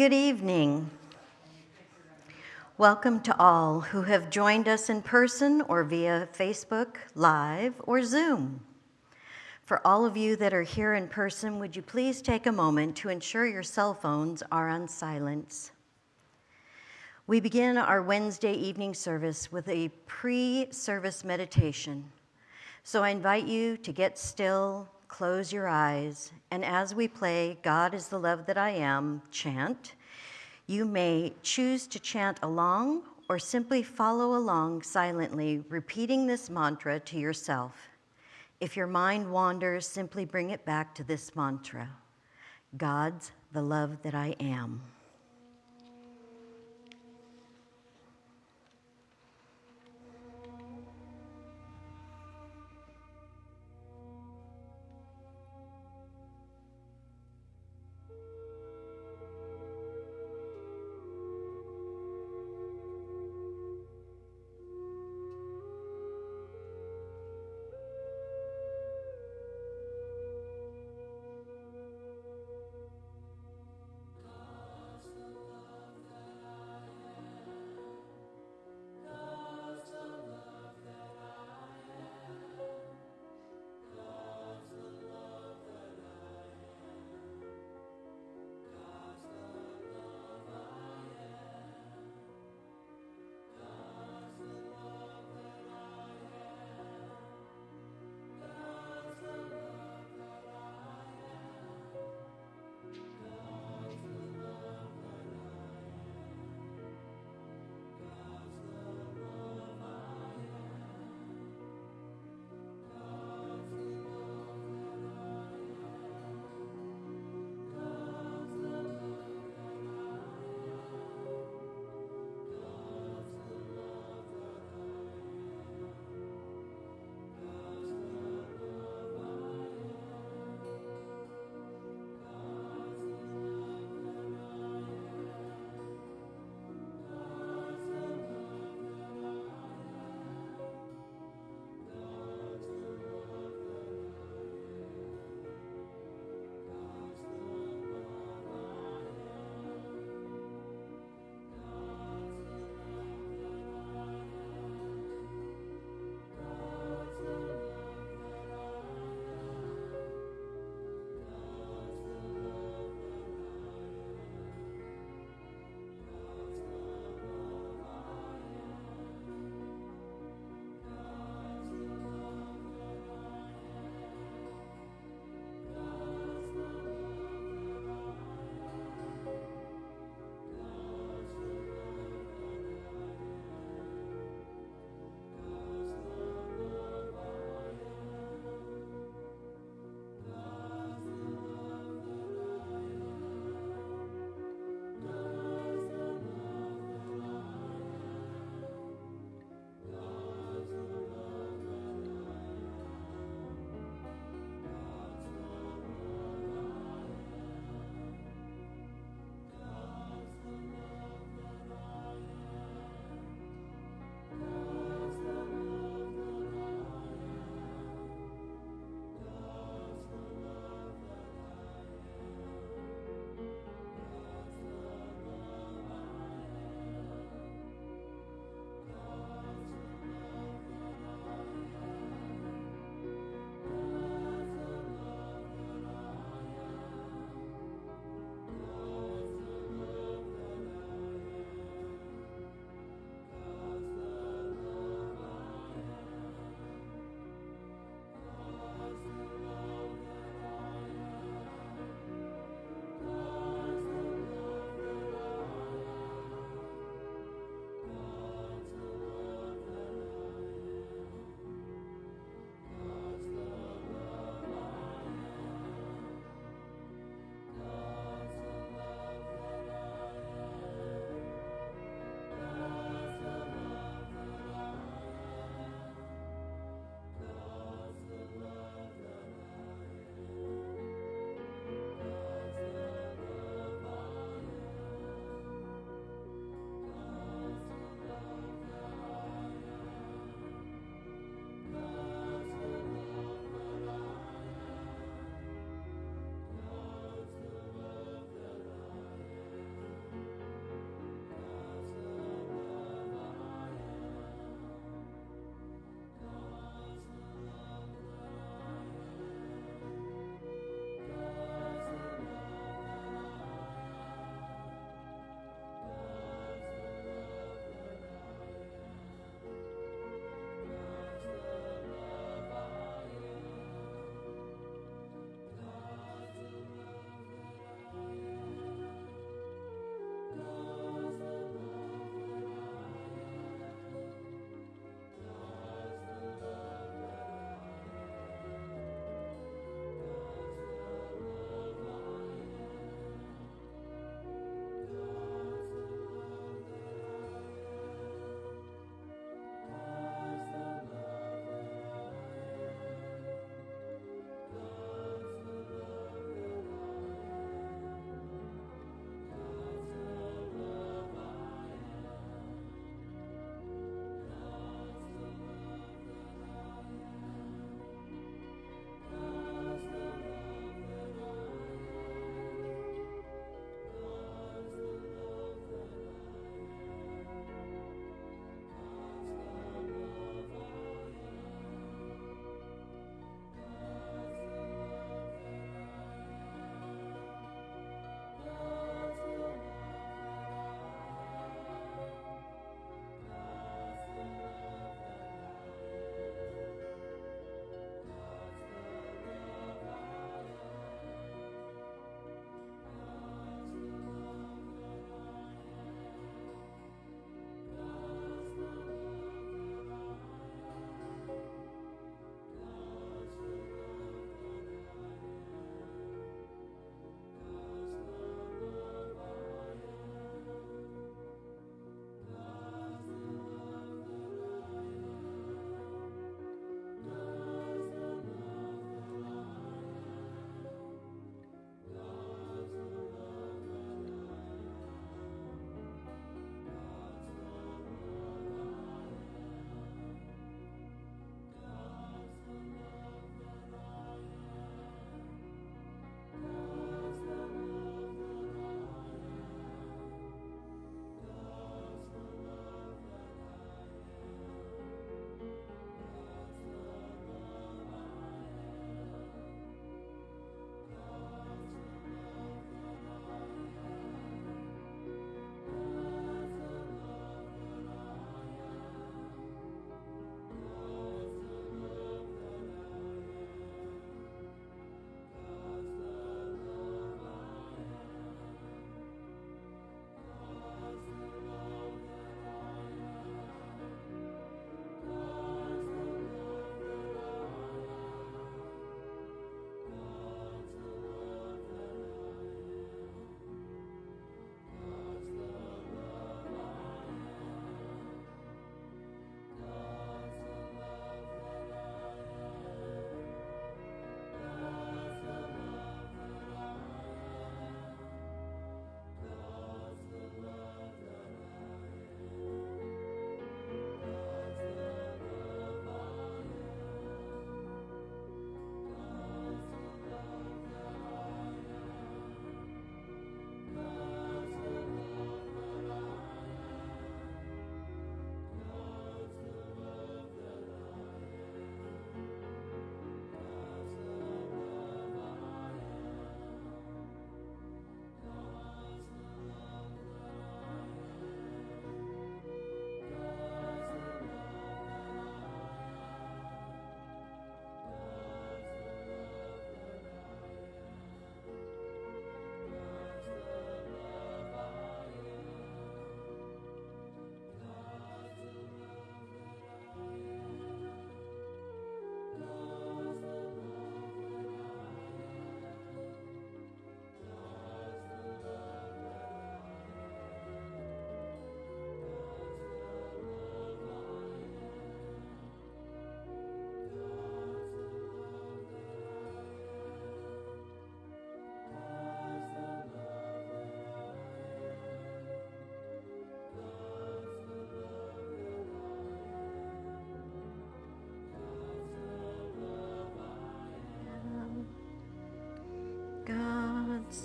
Good evening. Welcome to all who have joined us in person or via Facebook Live or Zoom. For all of you that are here in person, would you please take a moment to ensure your cell phones are on silence? We begin our Wednesday evening service with a pre service meditation. So I invite you to get still, close your eyes, and as we play God is the Love That I Am chant, you may choose to chant along or simply follow along silently, repeating this mantra to yourself. If your mind wanders, simply bring it back to this mantra God's the love that I am.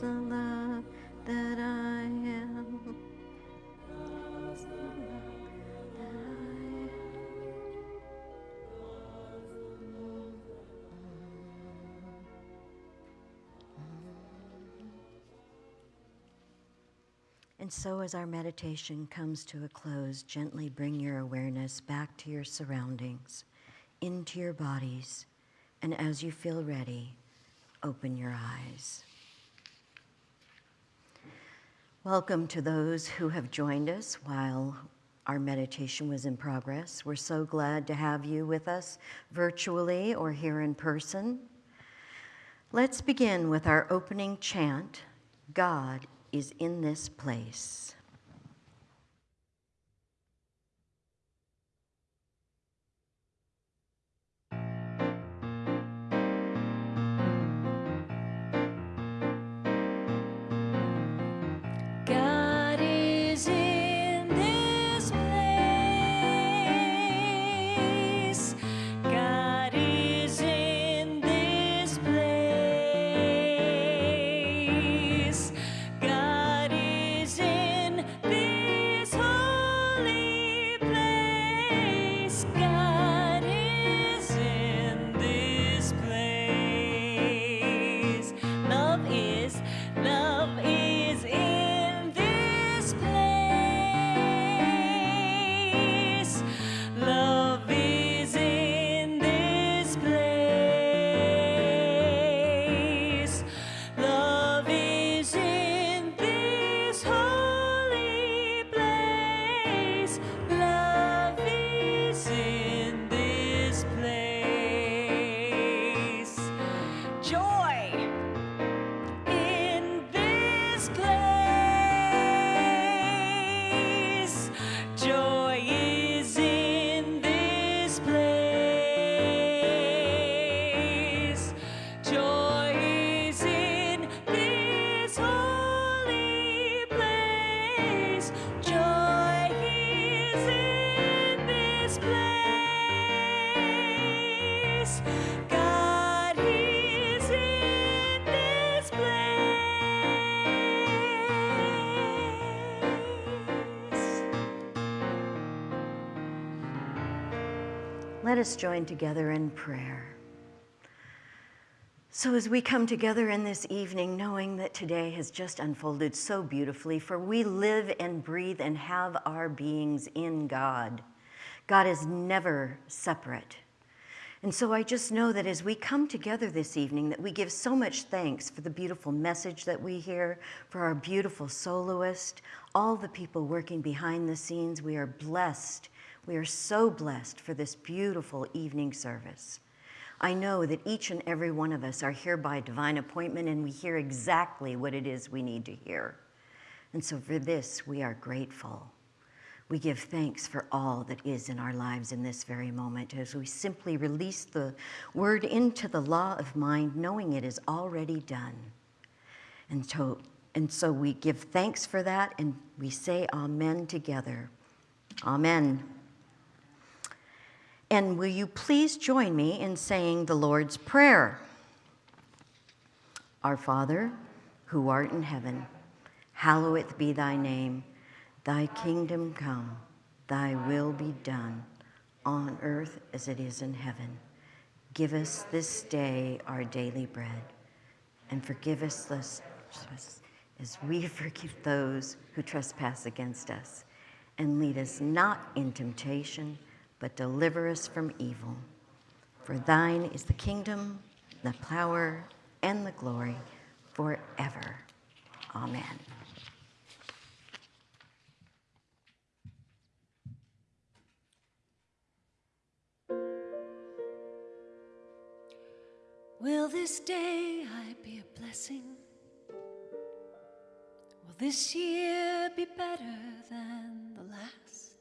The love that I am. And so, as our meditation comes to a close, gently bring your awareness back to your surroundings, into your bodies, and as you feel ready, open your eyes. Welcome to those who have joined us while our meditation was in progress. We're so glad to have you with us virtually or here in person. Let's begin with our opening chant God is in this place. Let us join together in prayer. So, as we come together in this evening, knowing that today has just unfolded so beautifully, for we live and breathe and have our beings in God. God is never separate. And so I just know that as we come together this evening, that we give so much thanks for the beautiful message that we hear, for our beautiful soloist, all the people working behind the scenes. We are blessed we are so blessed for this beautiful evening service. I know that each and every one of us are here by divine appointment and we hear exactly what it is we need to hear. And so for this, we are grateful. We give thanks for all that is in our lives in this very moment as we simply release the word into the law of mind, knowing it is already done. And so, and so we give thanks for that and we say amen together. Amen. And will you please join me in saying the Lord's Prayer? Our Father, who art in heaven, hallowed be thy name. Thy kingdom come, thy will be done, on earth as it is in heaven. Give us this day our daily bread, and forgive us as we forgive those who trespass against us. And lead us not in temptation but deliver us from evil. For thine is the kingdom, the power, and the glory forever. Amen. Will this day I be a blessing? Will this year be better than the last?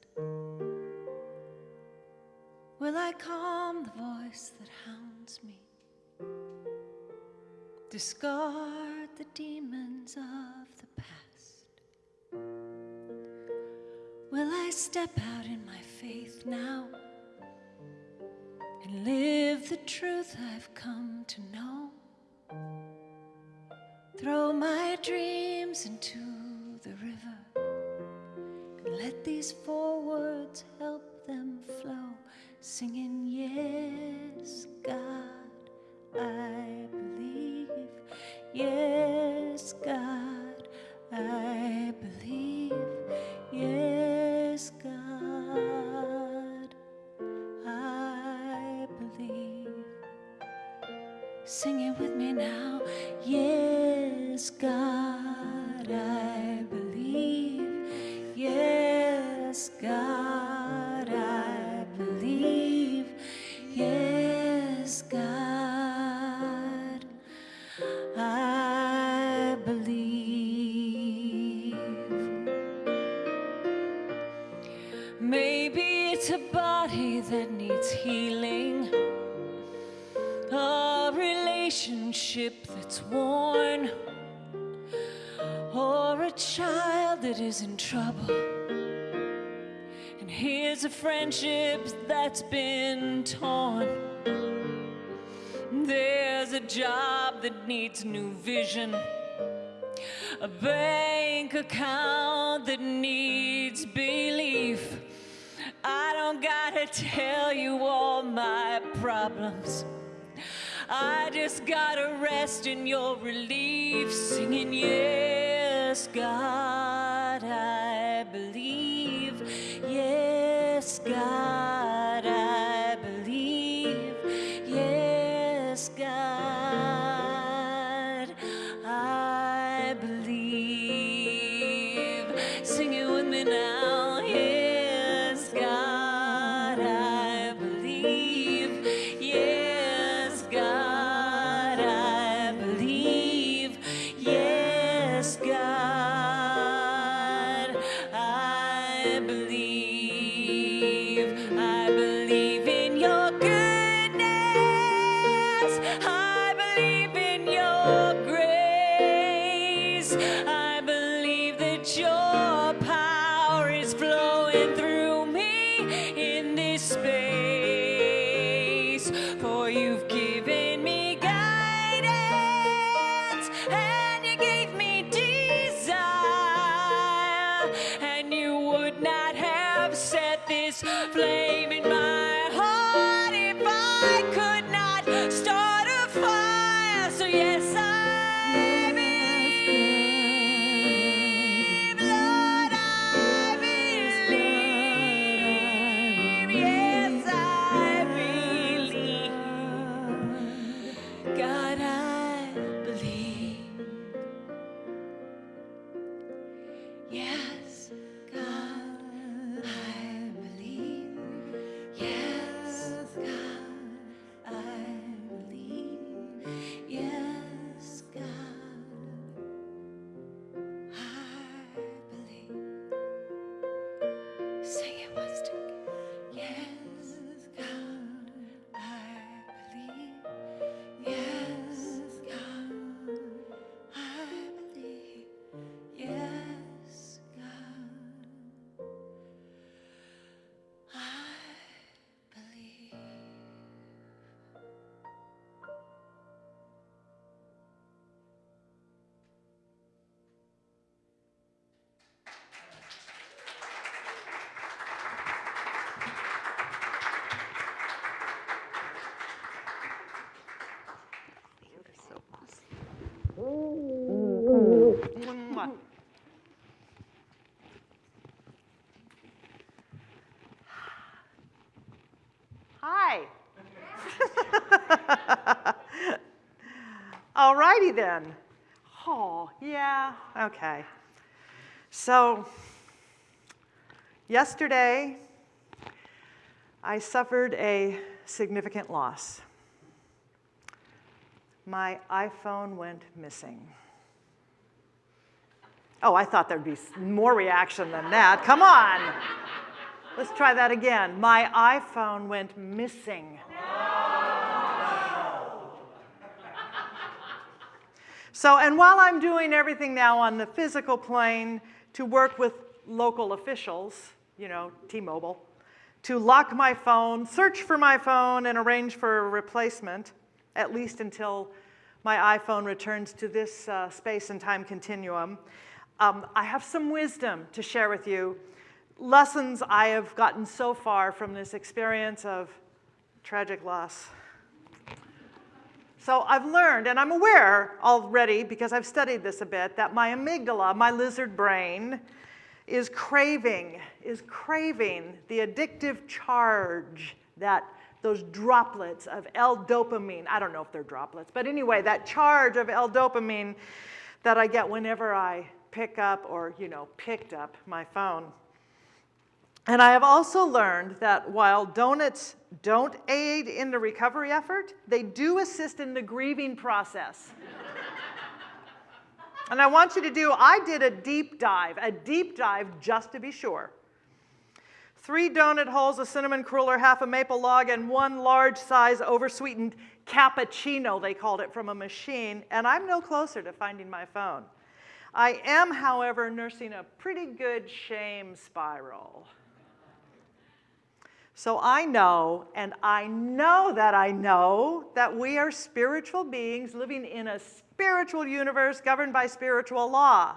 Will I calm the voice that hounds me? Discard the demons of the past? Will I step out in my faith now and live the truth I've come to know? throw my dreams into the river and let these four words help them flow, singing, Yes, God, I believe. Yes, God, I believe. Yes, God, I believe. Sing it with me now. Yes, God, relationship that's worn, or a child that is in trouble. And here's a friendship that's been torn. There's a job that needs new vision, a bank account that needs belief. I don't gotta tell you all my problems. I just gotta rest in your relief, singing, Yes, God, All righty then. Oh, yeah, okay. So, yesterday, I suffered a significant loss. My iPhone went missing. Oh, I thought there'd be more reaction than that. Come on. Let's try that again. My iPhone went missing. So, and while I'm doing everything now on the physical plane to work with local officials, you know, T-Mobile, to lock my phone, search for my phone, and arrange for a replacement, at least until my iPhone returns to this uh, space and time continuum, um, I have some wisdom to share with you. Lessons I have gotten so far from this experience of tragic loss. So I've learned, and I'm aware already because I've studied this a bit, that my amygdala, my lizard brain, is craving, is craving the addictive charge that those droplets of L-dopamine, I don't know if they're droplets, but anyway, that charge of L-dopamine that I get whenever I pick up or, you know, picked up my phone. And I have also learned that while donuts don't aid in the recovery effort, they do assist in the grieving process. and I want you to do, I did a deep dive, a deep dive just to be sure. Three donut holes, a cinnamon cruller, half a maple log, and one large size oversweetened cappuccino, they called it, from a machine, and I'm no closer to finding my phone. I am, however, nursing a pretty good shame spiral. So I know, and I know that I know, that we are spiritual beings living in a spiritual universe governed by spiritual law.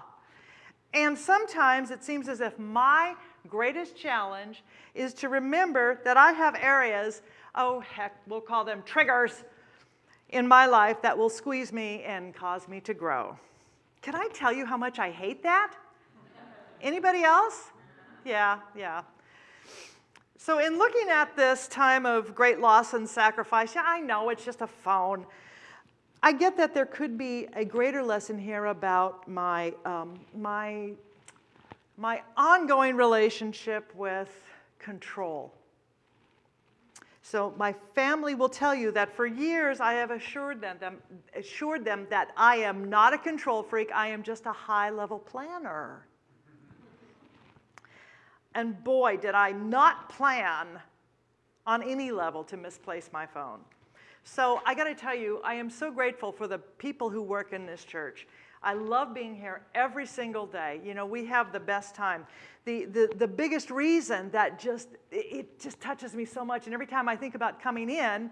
And sometimes it seems as if my greatest challenge is to remember that I have areas, oh heck, we'll call them triggers, in my life that will squeeze me and cause me to grow. Can I tell you how much I hate that? Anybody else? Yeah, yeah. So in looking at this time of great loss and sacrifice, yeah, I know it's just a phone. I get that there could be a greater lesson here about my, um, my, my ongoing relationship with control. So my family will tell you that for years I have assured them, them, assured them that I am not a control freak, I am just a high-level planner. And boy, did I not plan on any level to misplace my phone. So I gotta tell you, I am so grateful for the people who work in this church. I love being here every single day. You know, we have the best time. The, the, the biggest reason that just, it just touches me so much, and every time I think about coming in,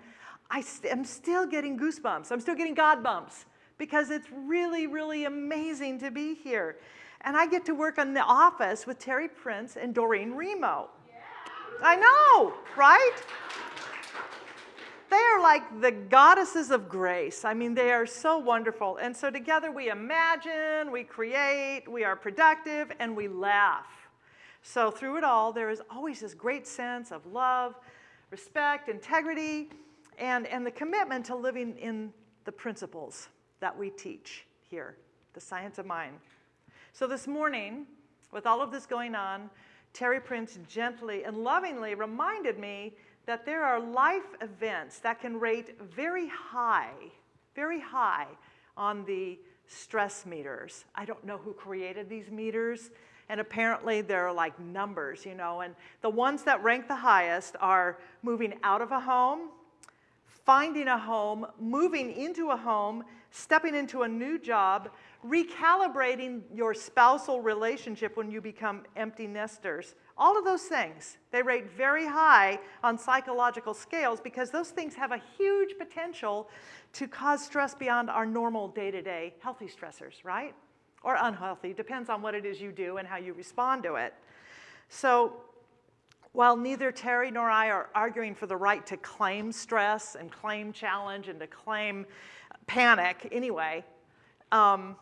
I am still getting goosebumps. I'm still getting God bumps because it's really, really amazing to be here. And I get to work in the office with Terry Prince and Doreen Remo. Yeah. I know, right? They are like the goddesses of grace. I mean, they are so wonderful. And so together we imagine, we create, we are productive, and we laugh. So through it all, there is always this great sense of love, respect, integrity, and, and the commitment to living in the principles that we teach here, the science of mind. So this morning, with all of this going on, Terry Prince gently and lovingly reminded me that there are life events that can rate very high, very high on the stress meters. I don't know who created these meters, and apparently they're like numbers, you know, and the ones that rank the highest are moving out of a home, finding a home, moving into a home, stepping into a new job, recalibrating your spousal relationship when you become empty nesters. All of those things, they rate very high on psychological scales because those things have a huge potential to cause stress beyond our normal day-to-day -day healthy stressors, right? Or unhealthy, depends on what it is you do and how you respond to it. So while neither Terry nor I are arguing for the right to claim stress and claim challenge and to claim panic anyway, um,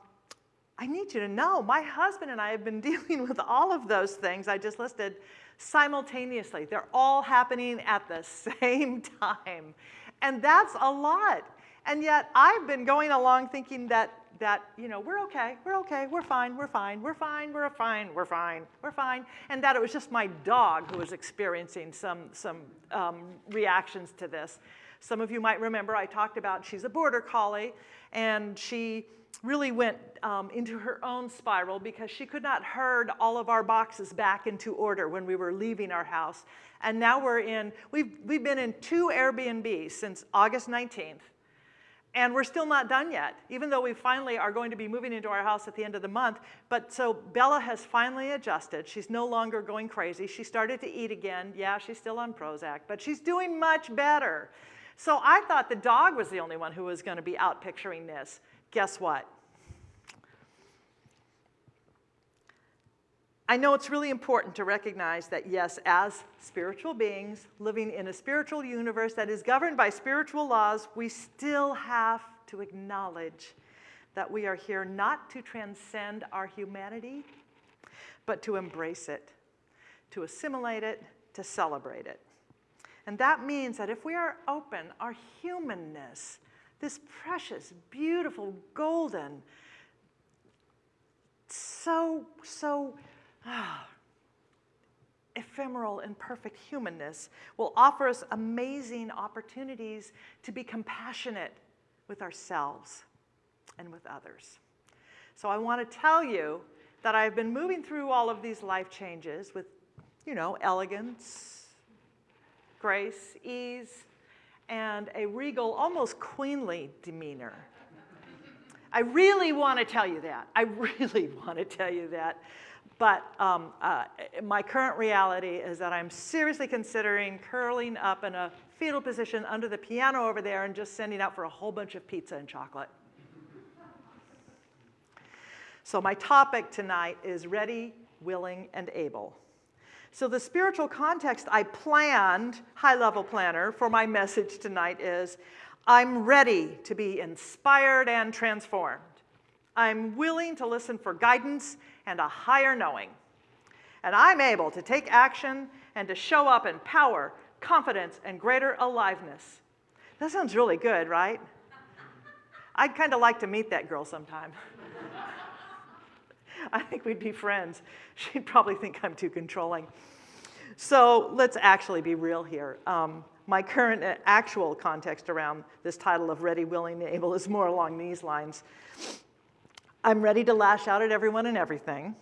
I need you to know my husband and I have been dealing with all of those things I just listed simultaneously. They're all happening at the same time. And that's a lot. And yet I've been going along thinking that, that you know, we're okay, we're okay, we're fine, we're fine, we're fine, we're fine, we're fine, we're fine. And that it was just my dog who was experiencing some, some um, reactions to this. Some of you might remember I talked about she's a border collie and she really went um, into her own spiral because she could not herd all of our boxes back into order when we were leaving our house. And now we're in, we've, we've been in two Airbnbs since August 19th. And we're still not done yet, even though we finally are going to be moving into our house at the end of the month. But so Bella has finally adjusted. She's no longer going crazy. She started to eat again. Yeah, she's still on Prozac, but she's doing much better. So I thought the dog was the only one who was going to be out picturing this. Guess what? I know it's really important to recognize that, yes, as spiritual beings living in a spiritual universe that is governed by spiritual laws, we still have to acknowledge that we are here not to transcend our humanity, but to embrace it, to assimilate it, to celebrate it. And that means that if we are open, our humanness, this precious, beautiful, golden, so, so ah, ephemeral and perfect humanness will offer us amazing opportunities to be compassionate with ourselves and with others. So I want to tell you that I've been moving through all of these life changes with, you know, elegance, grace, ease, and a regal, almost queenly demeanor. I really want to tell you that. I really want to tell you that. But um, uh, my current reality is that I'm seriously considering curling up in a fetal position under the piano over there and just sending out for a whole bunch of pizza and chocolate. So my topic tonight is ready, willing, and able. So the spiritual context I planned, high-level planner, for my message tonight is, I'm ready to be inspired and transformed. I'm willing to listen for guidance and a higher knowing. And I'm able to take action and to show up in power, confidence, and greater aliveness. That sounds really good, right? I'd kind of like to meet that girl sometime. I think we'd be friends. She'd probably think I'm too controlling. So let's actually be real here. Um, my current uh, actual context around this title of Ready, Willing, and Able is more along these lines. I'm ready to lash out at everyone and everything.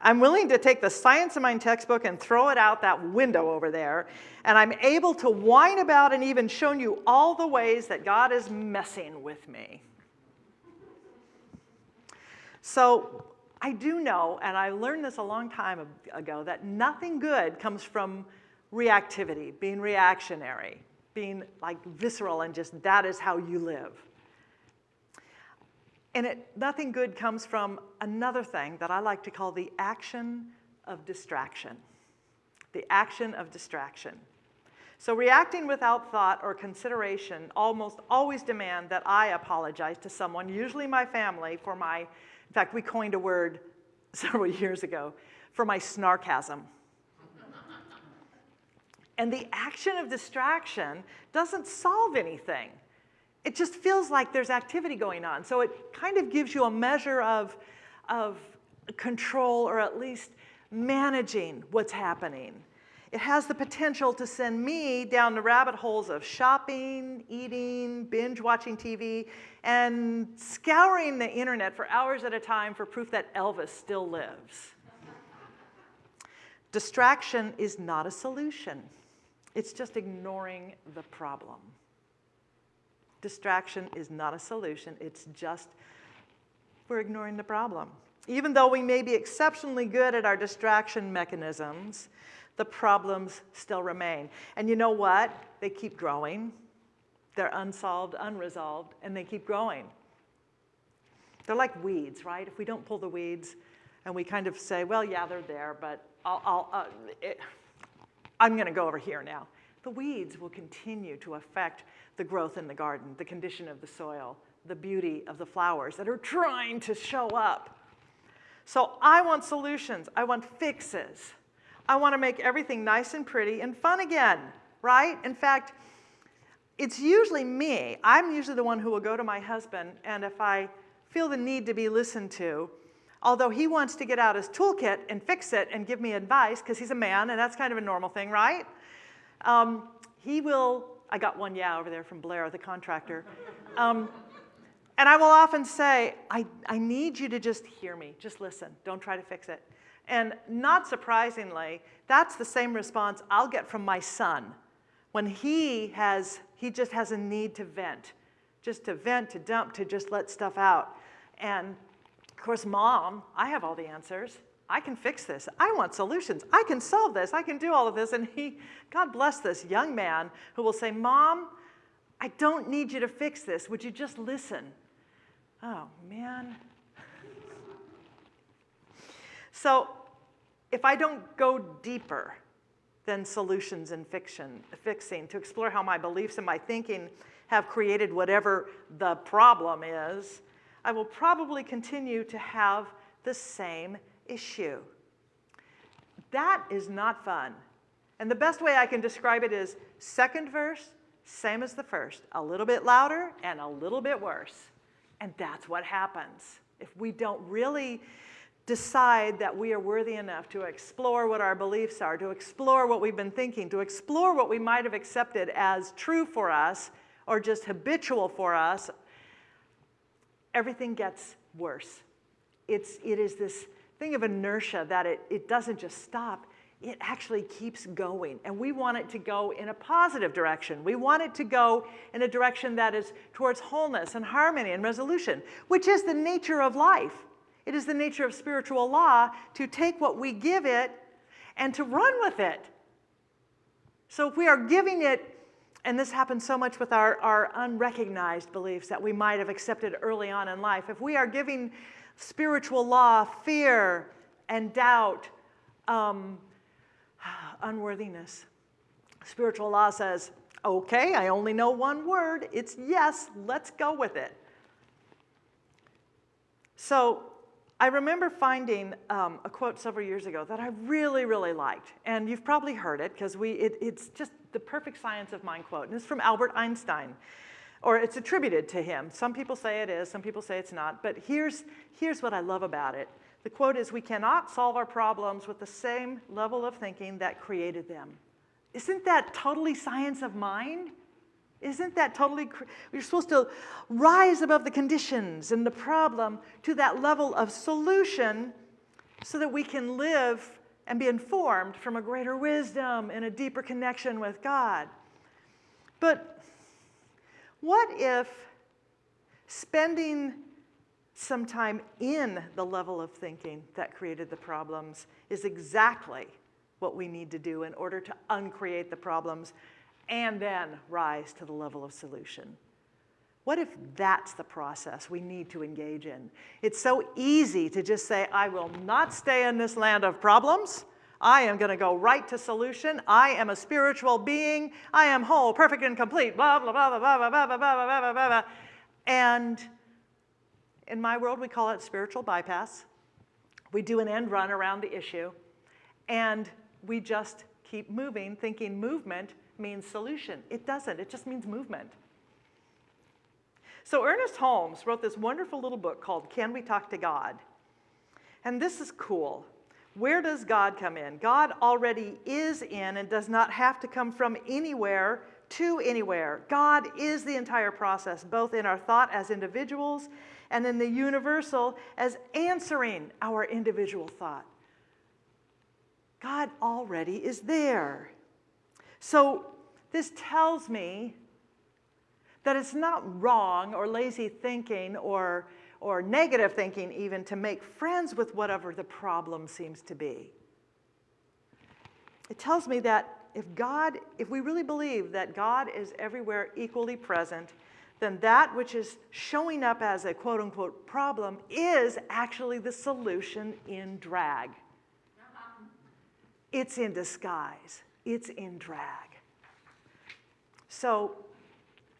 I'm willing to take the Science of Mind textbook and throw it out that window over there. And I'm able to whine about and even show you all the ways that God is messing with me. So I do know, and I learned this a long time ago, that nothing good comes from reactivity, being reactionary, being like visceral and just that is how you live. And it, nothing good comes from another thing that I like to call the action of distraction. The action of distraction. So reacting without thought or consideration almost always demand that I apologize to someone, usually my family, for my in fact, we coined a word several years ago for my snarkasm. and the action of distraction doesn't solve anything. It just feels like there's activity going on. So it kind of gives you a measure of, of control or at least managing what's happening. It has the potential to send me down the rabbit holes of shopping, eating, binge watching TV, and scouring the internet for hours at a time for proof that Elvis still lives. Distraction is not a solution. It's just ignoring the problem. Distraction is not a solution. It's just we're ignoring the problem. Even though we may be exceptionally good at our distraction mechanisms, the problems still remain. And you know what? They keep growing. They're unsolved, unresolved, and they keep growing. They're like weeds, right? If we don't pull the weeds and we kind of say, well, yeah, they're there, but I'll, I'll, uh, it, I'm going to go over here now. The weeds will continue to affect the growth in the garden, the condition of the soil, the beauty of the flowers that are trying to show up. So I want solutions. I want fixes. I want to make everything nice and pretty and fun again, right? In fact, it's usually me. I'm usually the one who will go to my husband, and if I feel the need to be listened to, although he wants to get out his toolkit and fix it and give me advice, because he's a man, and that's kind of a normal thing, right? Um, he will, I got one yeah over there from Blair, the contractor. Um, and I will often say, I, I need you to just hear me, just listen, don't try to fix it. And not surprisingly, that's the same response I'll get from my son when he has, he just has a need to vent, just to vent, to dump, to just let stuff out. And of course, mom, I have all the answers. I can fix this. I want solutions. I can solve this. I can do all of this. And he, God bless this young man who will say, Mom, I don't need you to fix this. Would you just listen? Oh, man. so if I don't go deeper than solutions and fiction, fixing to explore how my beliefs and my thinking have created whatever the problem is, I will probably continue to have the same issue. That is not fun. And the best way I can describe it is second verse, same as the first, a little bit louder and a little bit worse. And that's what happens. If we don't really decide that we are worthy enough to explore what our beliefs are, to explore what we've been thinking, to explore what we might have accepted as true for us or just habitual for us, everything gets worse. It's, it is this thing of inertia that it, it doesn't just stop, it actually keeps going. And we want it to go in a positive direction. We want it to go in a direction that is towards wholeness and harmony and resolution, which is the nature of life. It is the nature of spiritual law to take what we give it and to run with it. So if we are giving it, and this happens so much with our, our unrecognized beliefs that we might have accepted early on in life, if we are giving spiritual law, fear and doubt, um, unworthiness. Spiritual law says, okay, I only know one word. It's yes, let's go with it. So I remember finding um, a quote several years ago that I really, really liked. And you've probably heard it because we, it, it's just the perfect science of mind quote. And it's from Albert Einstein or it's attributed to him. Some people say it is, some people say it's not, but here's, here's what I love about it. The quote is, we cannot solve our problems with the same level of thinking that created them. Isn't that totally science of mind? Isn't that totally, we're supposed to rise above the conditions and the problem to that level of solution so that we can live and be informed from a greater wisdom and a deeper connection with God. But what if spending some time in the level of thinking that created the problems is exactly what we need to do in order to uncreate the problems and then rise to the level of solution? What if that's the process we need to engage in? It's so easy to just say, I will not stay in this land of problems. I am going to go right to solution. I am a spiritual being. I am whole, perfect, and complete. Blah, blah, blah, blah, blah, blah, blah, blah, blah, blah, blah, blah. And in my world, we call it spiritual bypass. We do an end run around the issue. And we just keep moving, thinking movement means solution. It doesn't. It just means movement. So Ernest Holmes wrote this wonderful little book called Can We Talk to God? And this is cool where does God come in? God already is in and does not have to come from anywhere to anywhere. God is the entire process, both in our thought as individuals and in the universal as answering our individual thought. God already is there. So this tells me that it's not wrong or lazy thinking or or negative thinking even to make friends with whatever the problem seems to be. It tells me that if God, if we really believe that God is everywhere equally present, then that which is showing up as a quote unquote problem is actually the solution in drag. Uh-huh. It's in disguise, it's in drag. So,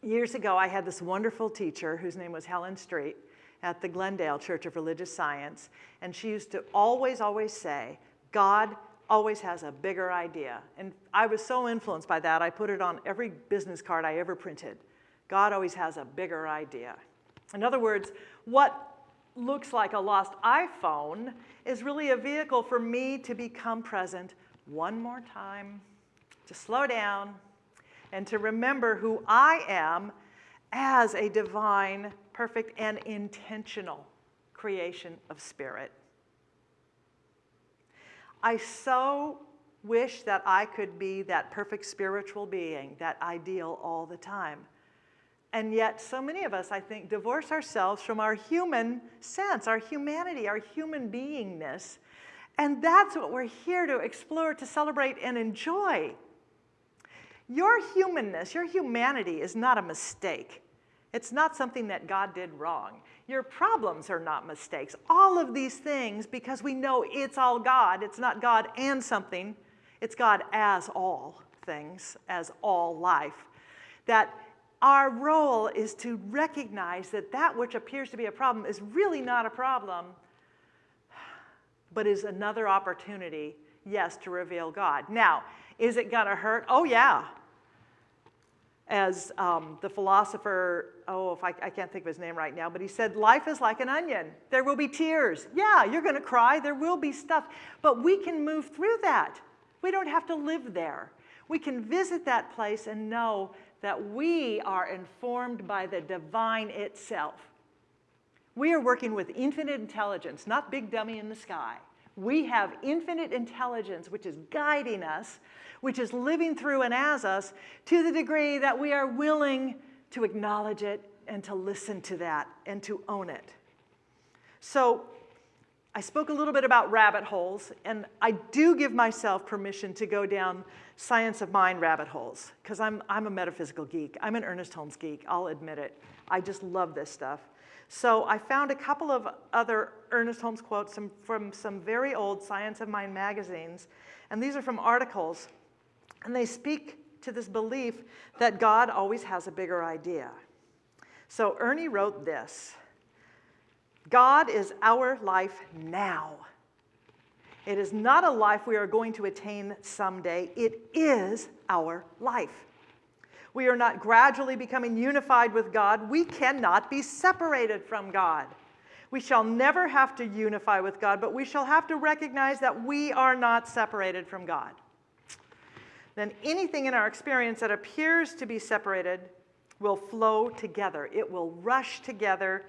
years ago, I had this wonderful teacher whose name was Helen Street, at the Glendale Church of Religious Science, and she used to always, always say, God always has a bigger idea. And I was so influenced by that, I put it on every business card I ever printed. God always has a bigger idea. In other words, what looks like a lost iPhone is really a vehicle for me to become present one more time, to slow down, and to remember who I am as a divine perfect and intentional creation of spirit. I so wish that I could be that perfect spiritual being, that ideal all the time. And yet, so many of us, I think, divorce ourselves from our human sense, our humanity, our human beingness, And that's what we're here to explore, to celebrate, and enjoy. Your humanness, your humanity is not a mistake. It's not something that God did wrong. Your problems are not mistakes. All of these things, because we know it's all God, it's not God and something, it's God as all things, as all life. That our role is to recognize that that which appears to be a problem is really not a problem, but is another opportunity, yes, to reveal God. Now, is it gonna hurt? Oh, yeah as um, the philosopher, oh, if I, I, can't think of his name right now, but he said, life is like an onion. There will be tears. Yeah, you're going to cry. There will be stuff. But we can move through that. We don't have to live there. We can visit that place and know that we are informed by the divine itself. We are working with infinite intelligence, not big dummy in the sky. We have infinite intelligence which is guiding us which is living through and as us to the degree that we are willing to acknowledge it and to listen to that and to own it. So I spoke a little bit about rabbit holes, and I do give myself permission to go down science of mind rabbit holes, because I'm, I'm a metaphysical geek. I'm an Ernest Holmes geek, I'll admit it. I just love this stuff. So I found a couple of other Ernest Holmes quotes from some very old Science of Mind magazines, and these are from articles and they speak to this belief that God always has a bigger idea. So Ernie wrote this God is our life now. It is not a life we are going to attain someday, it is our life. We are not gradually becoming unified with God. We cannot be separated from God. We shall never have to unify with God, but we shall have to recognize that we are not separated from God then anything in our experience that appears to be separated will flow together. It will rush together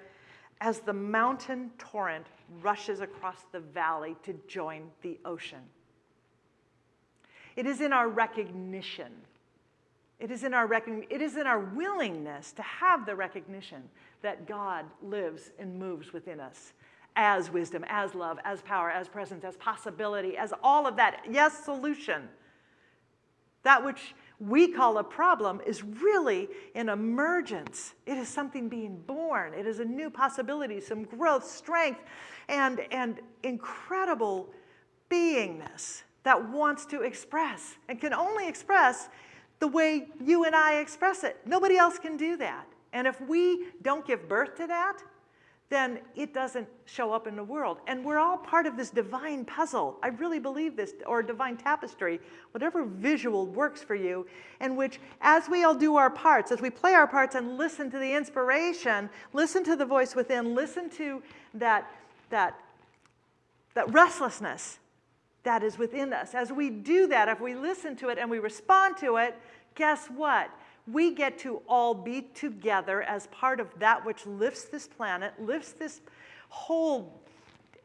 as the mountain torrent rushes across the valley to join the ocean. It is in our recognition. It is in our it is in our willingness to have the recognition that God lives and moves within us as wisdom, as love, as power, as presence, as possibility, as all of that. Yes, solution. That which we call a problem is really an emergence. It is something being born. It is a new possibility, some growth, strength, and, and incredible beingness that wants to express and can only express the way you and I express it. Nobody else can do that. And if we don't give birth to that, then it doesn't show up in the world. And we're all part of this divine puzzle. I really believe this, or divine tapestry, whatever visual works for you, in which as we all do our parts, as we play our parts and listen to the inspiration, listen to the voice within, listen to that, that, that restlessness that is within us. As we do that, if we listen to it and we respond to it, guess what? We get to all be together as part of that which lifts this planet, lifts this whole,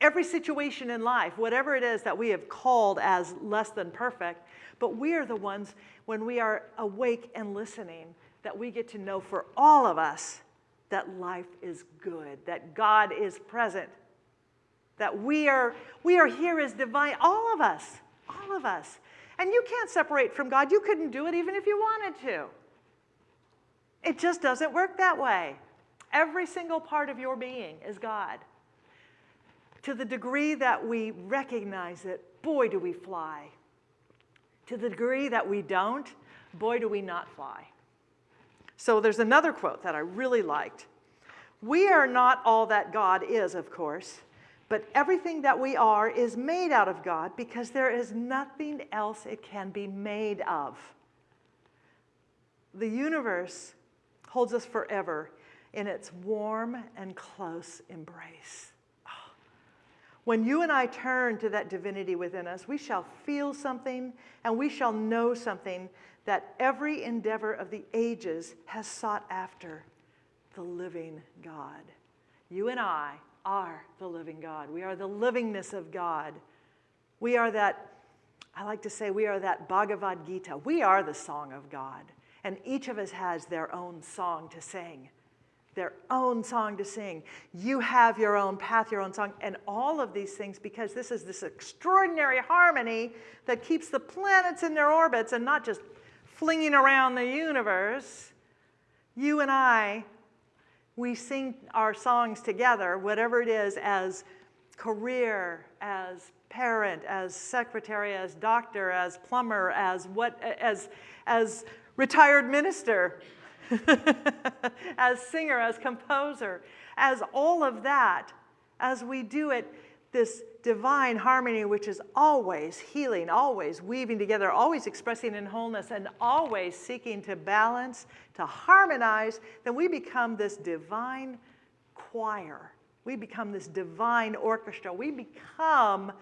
every situation in life, whatever it is that we have called as less than perfect, but we are the ones, when we are awake and listening, that we get to know for all of us that life is good, that God is present, that we are, we are here as divine, all of us, all of us. And you can't separate from God. You couldn't do it even if you wanted to. It just doesn't work that way. Every single part of your being is God. To the degree that we recognize it, boy, do we fly. To the degree that we don't, boy, do we not fly. So there's another quote that I really liked. We are not all that God is, of course, but everything that we are is made out of God because there is nothing else it can be made of. The universe holds us forever in its warm and close embrace. Oh. When you and I turn to that divinity within us, we shall feel something and we shall know something that every endeavor of the ages has sought after the living God. You and I are the living God. We are the livingness of God. We are that, I like to say, we are that Bhagavad Gita. We are the song of God. And each of us has their own song to sing. their own song to sing. You have your own path, your own song, and all of these things because this is this extraordinary harmony that keeps the planets in their orbits and not just flinging around the universe. You and I, we sing our songs together, whatever it is, as career, as parent, as secretary, as doctor, as plumber, as what, as, as retired minister. as singer, as composer, as all of that, as we do it, this divine harmony, which is always healing, always weaving together, always expressing in wholeness, and always seeking to balance, to harmonize, then we become this divine choir. We become this divine orchestra. We become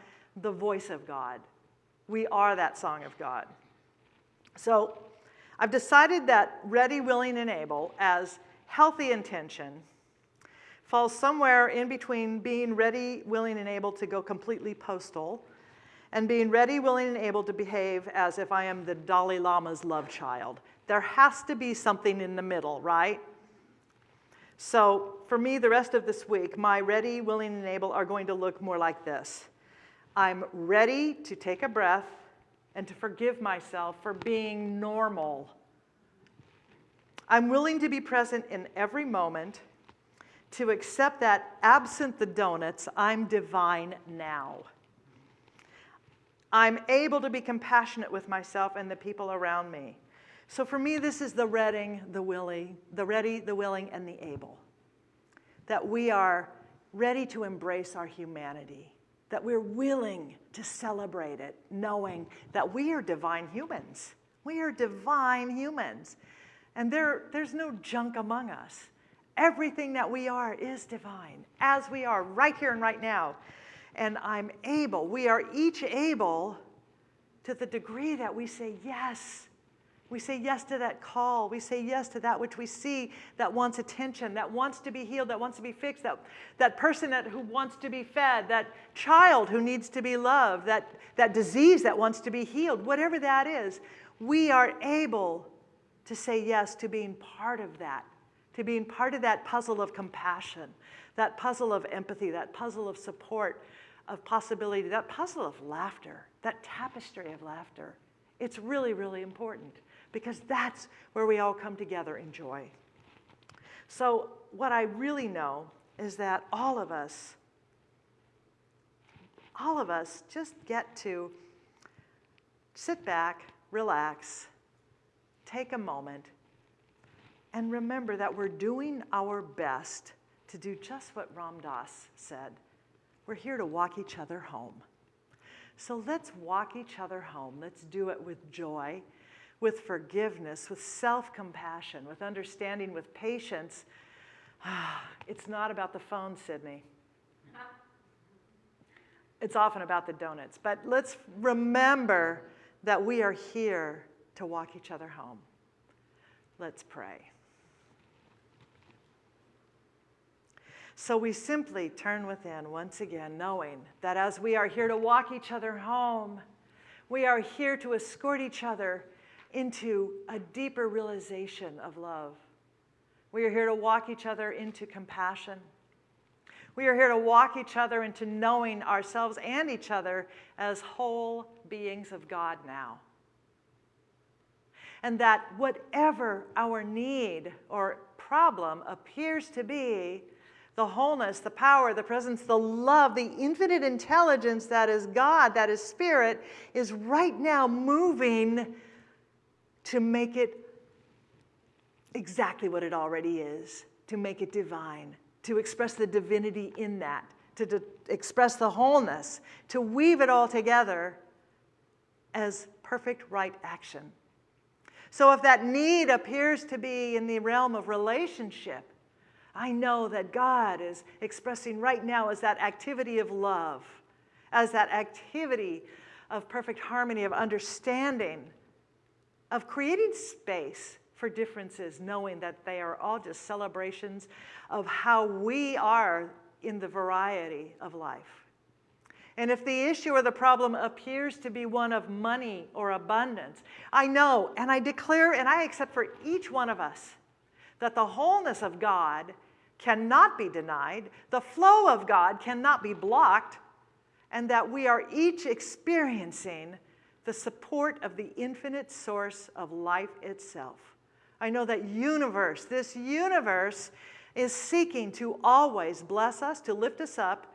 the voice of God. We are that song of God. So I've decided that ready, willing, and able as healthy intention falls somewhere in between being ready, willing, and able to go completely postal and being ready, willing, and able to behave as if I am the Dalai Lama's love child. There has to be something in the middle, right? So for me, the rest of this week, my ready, willing, and able are going to look more like this. I'm ready to take a breath and to forgive myself for being normal. I'm willing to be present in every moment, to accept that absent the donuts, I'm divine now. I'm able to be compassionate with myself and the people around me. So for me, this is the reading, the willing, the ready, the willing, and the able. That we are ready to embrace our humanity that we're willing to celebrate it, knowing that we are divine humans. We are divine humans. And there, there's no junk among us. Everything that we are is divine, as we are right here and right now. And I'm able, we are each able to the degree that we say yes we say yes to that call. We say yes to that which we see that wants attention, that wants to be healed, that wants to be fixed, that, that person that, who wants to be fed, that child who needs to be loved, that, that disease that wants to be healed, whatever that is, we are able to say yes to being part of that, to being part of that puzzle of compassion, that puzzle of empathy, that puzzle of support, of possibility, that puzzle of laughter, that tapestry of laughter. It's really, really important because that's where we all come together in joy. So, what I really know is that all of us, all of us just get to sit back, relax, take a moment, and remember that we're doing our best to do just what Ram Dass said. We're here to walk each other home. So let's walk each other home. Let's do it with joy with forgiveness, with self compassion, with understanding, with patience. It's not about the phone, Sydney. It's often about the donuts. But let's remember that we are here to walk each other home. Let's pray. So we simply turn within once again, knowing that as we are here to walk each other home, we are here to escort each other into a deeper realization of love. We are here to walk each other into compassion. We are here to walk each other into knowing ourselves and each other as whole beings of God now. And that whatever our need or problem appears to be, the wholeness, the power, the presence, the love, the infinite intelligence that is God, that is Spirit, is right now moving to make it exactly what it already is, to make it divine, to express the divinity in that, to, express the wholeness, to weave it all together as perfect right action. So if that need appears to be in the realm of relationship, I know that God is expressing right now as that activity of love, as that activity of perfect harmony, of understanding, of creating space for differences, knowing that they are all just celebrations of how we are in the variety of life. And if the issue or the problem appears to be one of money or abundance, I know and I declare and I accept for each one of us that the wholeness of God cannot be denied, the flow of God cannot be blocked, and that we are each experiencing the support of the infinite source of life itself. I know that universe, this universe is seeking to always bless us, to lift us up,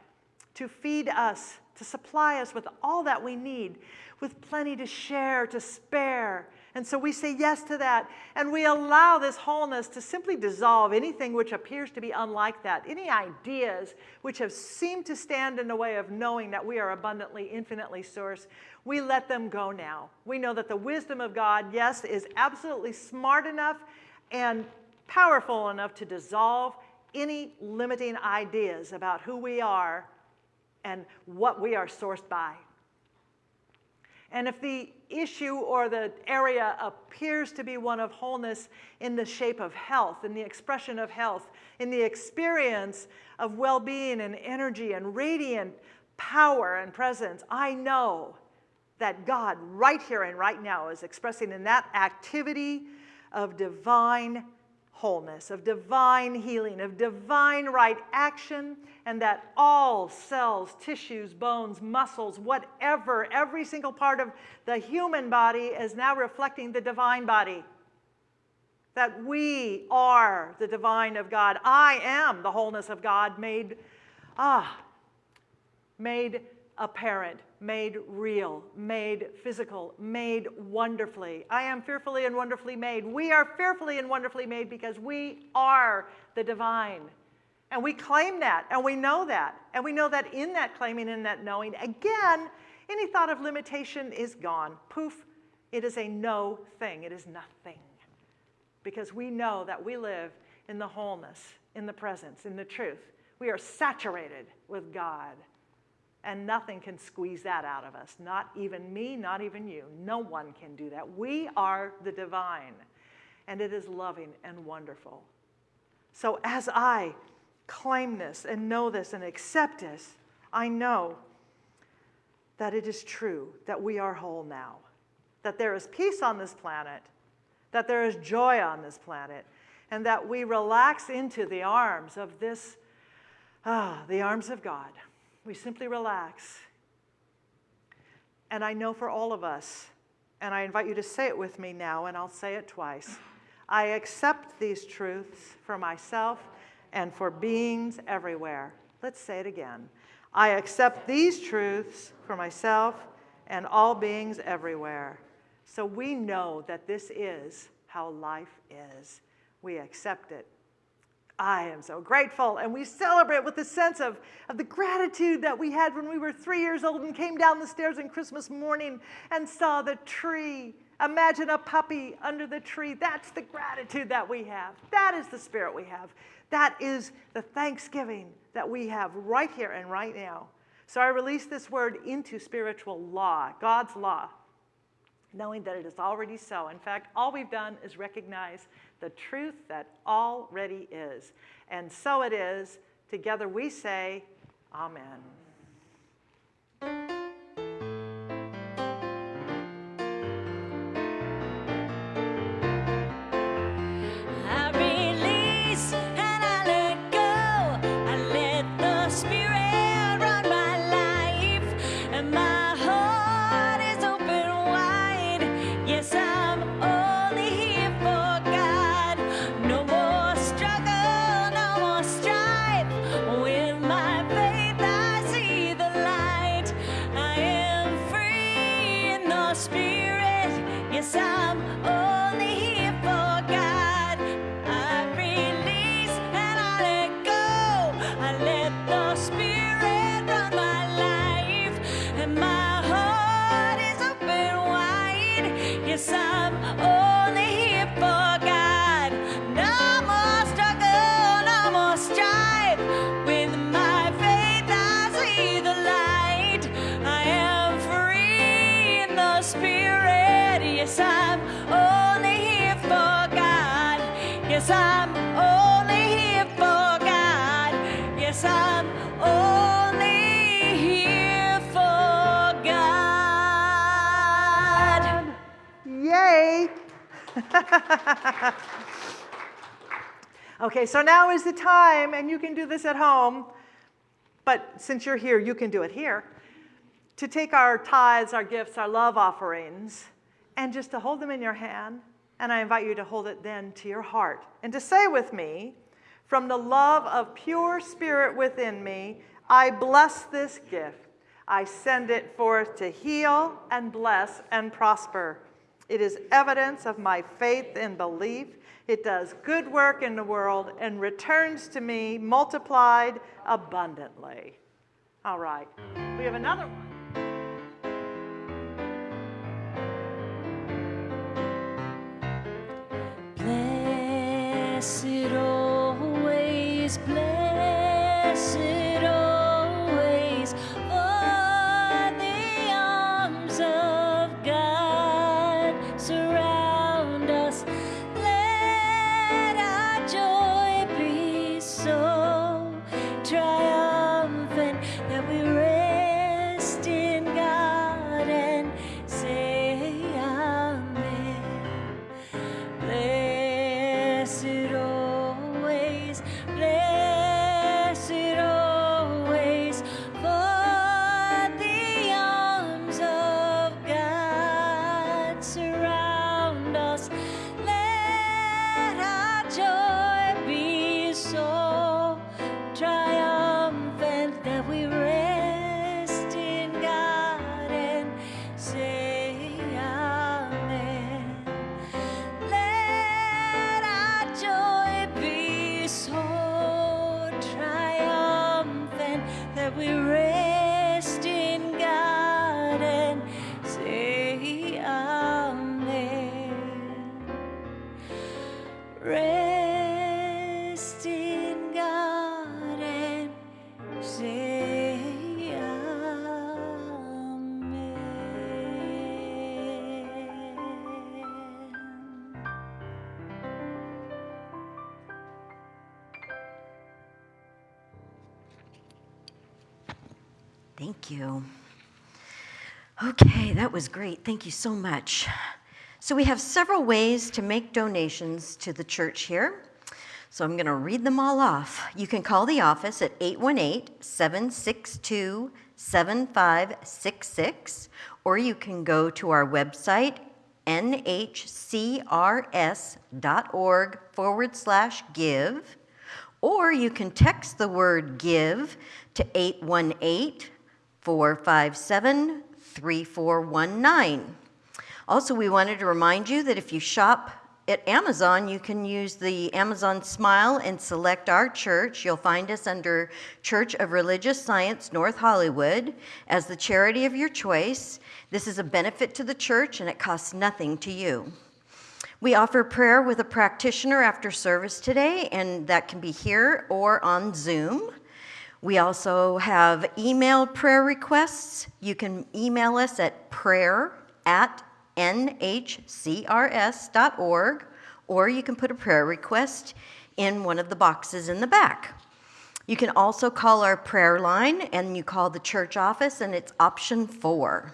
to feed us, to supply us with all that we need, with plenty to share, to spare. And so we say yes to that, and we allow this wholeness to simply dissolve anything which appears to be unlike that, any ideas which have seemed to stand in the way of knowing that we are abundantly, infinitely source. We let them go now. We know that the wisdom of God, yes, is absolutely smart enough and powerful enough to dissolve any limiting ideas about who we are and what we are sourced by. And if the issue or the area appears to be one of wholeness in the shape of health, in the expression of health, in the experience of well being and energy and radiant power and presence, I know that God, right here and right now, is expressing in that activity of divine wholeness, of divine healing, of divine right action, and that all cells, tissues, bones, muscles, whatever, every single part of the human body is now reflecting the divine body. That we are the divine of God. I am the wholeness of God made, ah, made apparent, made real, made physical, made wonderfully. I am fearfully and wonderfully made. We are fearfully and wonderfully made because we are the divine. And we claim that, and we know that. And we know that in that claiming and that knowing, again, any thought of limitation is gone. Poof, it is a no thing, it is nothing. Because we know that we live in the wholeness, in the presence, in the truth. We are saturated with God and nothing can squeeze that out of us. Not even me, not even you. No one can do that. We are the divine, and it is loving and wonderful. So as I claim this and know this and accept this, I know that it is true that we are whole now, that there is peace on this planet, that there is joy on this planet, and that we relax into the arms of this, ah, the arms of God. We simply relax. And I know for all of us, and I invite you to say it with me now, and I'll say it twice. I accept these truths for myself and for beings everywhere. Let's say it again. I accept these truths for myself and all beings everywhere. So we know that this is how life is. We accept it I am so grateful. And we celebrate with a sense of, of the gratitude that we had when we were three years old and came down the stairs on Christmas morning and saw the tree. Imagine a puppy under the tree. That's the gratitude that we have. That is the spirit we have. That is the thanksgiving that we have right here and right now. So I release this word into spiritual law, God's law, knowing that it is already so. In fact, all we've done is recognize the truth that already is. And so it is. Together we say, Amen. am. okay, so now is the time, and you can do this at home, but since you're here, you can do it here, to take our tithes, our gifts, our love offerings, and just to hold them in your hand. And I invite you to hold it then to your heart and to say with me, from the love of pure spirit within me, I bless this gift. I send it forth to heal and bless and prosper it is evidence of my faith and belief. It does good work in the world and returns to me multiplied abundantly. All right, we have another one. Blessed always, blessed was great. Thank you so much. So, we have several ways to make donations to the church here. So, I'm going to read them all off. You can call the office at 818 762 7566, or you can go to our website, nhcrs.org forward slash give, or you can text the word give to 818 457 3419. Also, we wanted to remind you that if you shop at Amazon, you can use the Amazon Smile and select our church. You'll find us under Church of Religious Science, North Hollywood, as the charity of your choice. This is a benefit to the church and it costs nothing to you. We offer prayer with a practitioner after service today, and that can be here or on Zoom. We also have email prayer requests. You can email us at prayer at nhcrs.org, or you can put a prayer request in one of the boxes in the back. You can also call our prayer line, and you call the church office, and it's option four.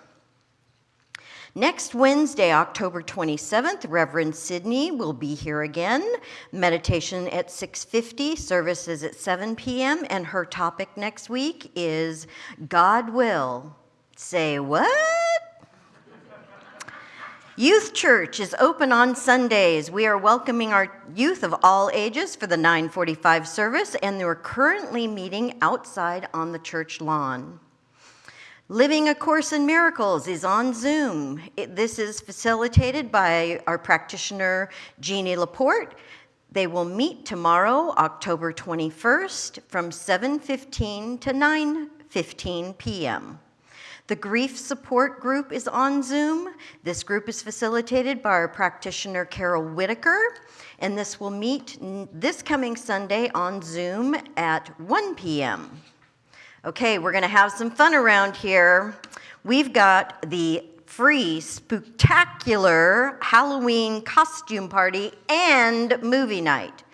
Next Wednesday, October 27th, Reverend Sydney will be here again. Meditation at 6:50, services at 7 p.m., and her topic next week is God will. Say what? Youth Church is open on Sundays. We are welcoming our youth of all ages for the 945 service, and we're currently meeting outside on the church lawn. Living A Course in Miracles is on Zoom. It- this is facilitated by our practitioner, Jeannie Laporte. They will meet tomorrow, October 21st, from 7:15 to 9:15 p.m. The Grief Support Group is on Zoom. This group is facilitated by our practitioner, Carol Whitaker, and this will meet this coming Sunday on Zoom at 1 p.m. Okay, we're to have some fun around here. We've got the free, spectacular Halloween costume party and movie night.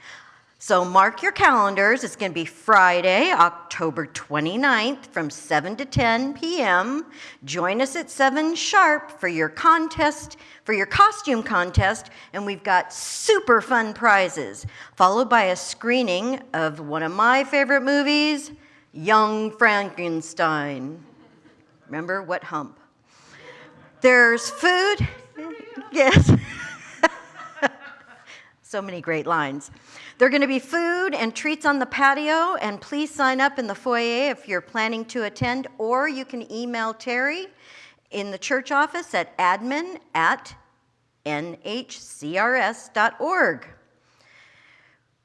So mark your calendars. It's going to be Friday, October 29th from 7 to 10 p.m. Join us at 7 sharp for your contest, for your costume contest, and we've got super fun prizes, followed by a screening of one of my favorite movies, Young Frankenstein. Remember what hump? There's food. Yes. so many great lines. There are going to be food and treats on the patio, and please sign up in the foyer if you're planning to attend, or you can email Terry in the church office at admin at nhcrs.org.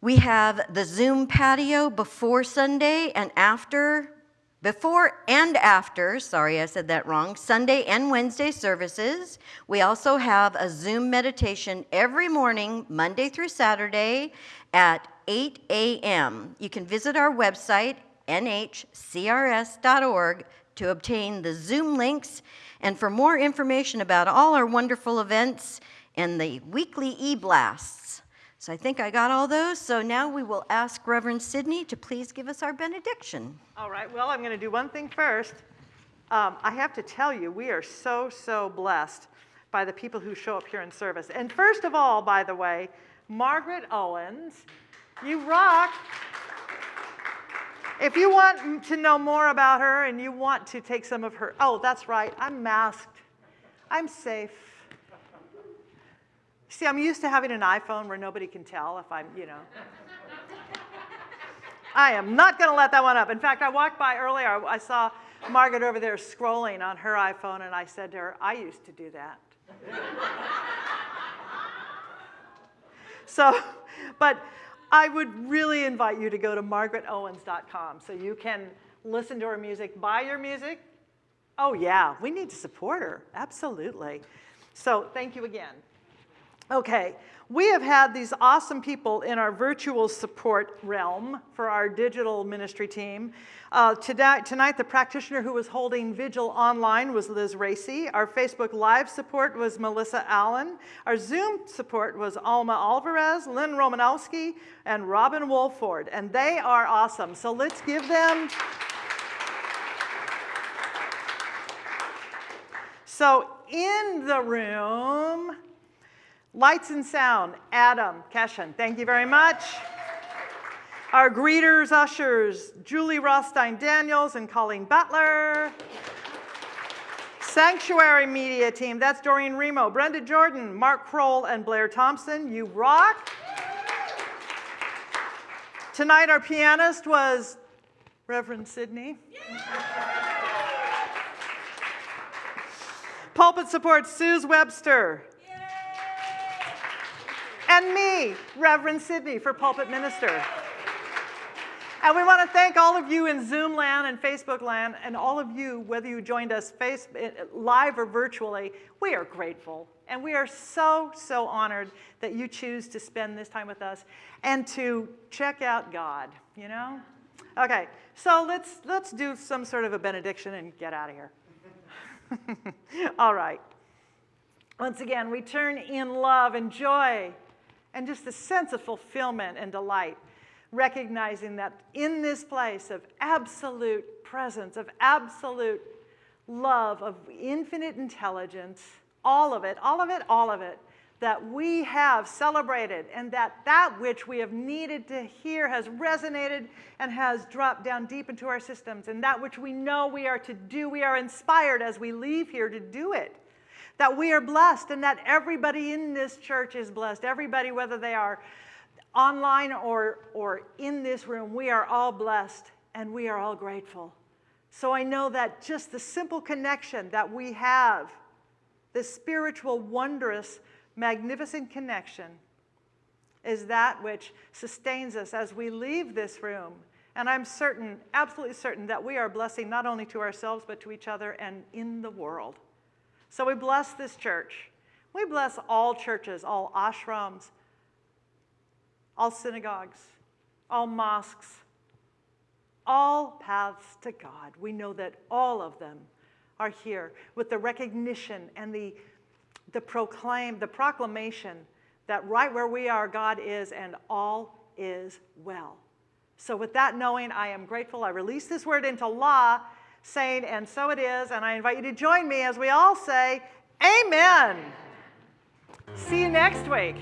We have the Zoom patio before Sunday and after, before and after, sorry, I said that wrong, Sunday and Wednesday services. We also have a Zoom meditation every morning, Monday through Saturday at 8 a.m. You can visit our website, nhcrs.org, to obtain the Zoom links and for more information about all our wonderful events and the weekly e-blasts. So I think I got all those. So now we will ask Reverend Sidney to please give us our benediction. All right, well, I'm going to do one thing first. Um, I have to tell you, we are so, so blessed by the people who show up here in service. And first of all, by the way, Margaret Owens, you rock. If you want to know more about her and you want to take some of her, oh, that's right, I'm masked. I'm safe. See, I'm used to having an iPhone where nobody can tell if I'm, you know. I am not going to let that one up. In fact, I walked by earlier, I saw Margaret over there scrolling on her iPhone, and I said to her, I used to do that. so, but I would really invite you to go to margaretowens.com so you can listen to her music, buy your music. Oh, yeah, we need to support her. Absolutely. So, thank you again. Okay, we have had these awesome people in our virtual support realm for our digital ministry team. Uh, today, tonight, the practitioner who was holding vigil online was Liz Racy. Our Facebook Live support was Melissa Allen. Our Zoom support was Alma Alvarez, Lynn Romanowski, and Robin Wolford. And they are awesome. So let's give them. So in the room, Lights and sound, Adam Keshen, thank you very much. Our greeters, ushers, Julie Rothstein Daniels and Colleen Butler. Sanctuary Media Team, that's Doreen Remo, Brenda Jordan, Mark Kroll, and Blair Thompson. You rock. Tonight, our pianist was Reverend Sidney. Pulpit support, Suze Webster and me, Reverend Sidney, for pulpit minister. And we want to thank all of you in Zoom land and Facebook land, and all of you, whether you joined us face, eh, live or virtually, we are grateful. And we are so, so honored that you choose to spend this time with us and to check out God, you know? Okay, so let's, let's do some sort of a benediction and get out of here. all right. Once again, we turn in love and joy and just the sense of fulfillment and delight, recognizing that in this place of absolute presence, of absolute love, of infinite intelligence, all of it, all of it, all of it, that we have celebrated and that that which we have needed to hear has resonated and has dropped down deep into our systems. And that which we know we are to do, we are inspired as we leave here to do it that we are blessed and that everybody in this church is blessed. Everybody, whether they are online or, or in this room, we are all blessed and we are all grateful. So I know that just the simple connection that we have, this spiritual, wondrous, magnificent connection, is that which sustains us as we leave this room. And I'm certain, absolutely certain, that we are blessing not only to ourselves, but to each other and in the world. So we bless this church. We bless all churches, all ashrams, all synagogues, all mosques, all paths to God. We know that all of them are here with the recognition and the, the proclaim, the proclamation that right where we are, God is, and all is well. So, with that knowing, I am grateful. I release this word into law, saying, and so it is. And I invite you to join me as we all say, Amen. See you next week.